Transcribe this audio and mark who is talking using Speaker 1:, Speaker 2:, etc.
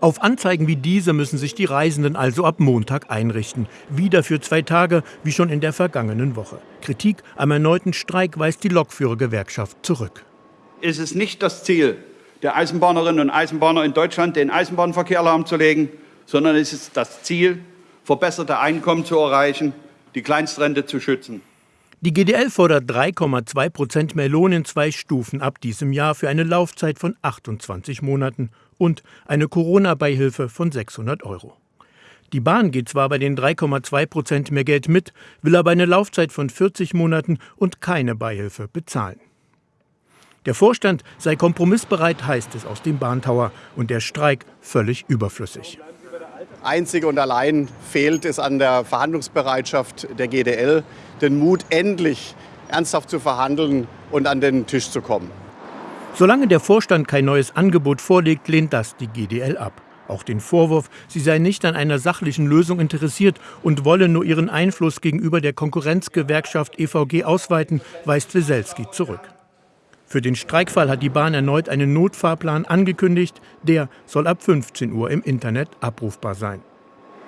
Speaker 1: Auf Anzeigen wie diese müssen sich die Reisenden also ab Montag einrichten. Wieder für zwei Tage, wie schon in der vergangenen Woche. Kritik am erneuten Streik weist die Lokführergewerkschaft zurück.
Speaker 2: Es ist nicht das Ziel der Eisenbahnerinnen und Eisenbahner in Deutschland, den Eisenbahnverkehr lahmzulegen, sondern es ist das Ziel, verbesserte Einkommen zu erreichen, die Kleinstrente zu schützen.
Speaker 1: Die GDL fordert 3,2 Prozent mehr Lohn in zwei Stufen ab diesem Jahr für eine Laufzeit von 28 Monaten und eine Corona-Beihilfe von 600 Euro. Die Bahn geht zwar bei den 3,2 Prozent mehr Geld mit, will aber eine Laufzeit von 40 Monaten und keine Beihilfe bezahlen. Der Vorstand sei kompromissbereit, heißt es aus dem Bahntower, und der Streik völlig überflüssig.
Speaker 3: Einzig und allein fehlt es an der Verhandlungsbereitschaft der GDL, den Mut, endlich ernsthaft zu verhandeln und an den Tisch zu kommen.
Speaker 1: Solange der Vorstand kein neues Angebot vorlegt, lehnt das die GDL ab. Auch den Vorwurf, sie sei nicht an einer sachlichen Lösung interessiert und wolle nur ihren Einfluss gegenüber der Konkurrenzgewerkschaft EVG ausweiten, weist Weselski zurück. Für den Streikfall hat die Bahn erneut einen Notfahrplan angekündigt. Der soll ab 15 Uhr im Internet abrufbar sein.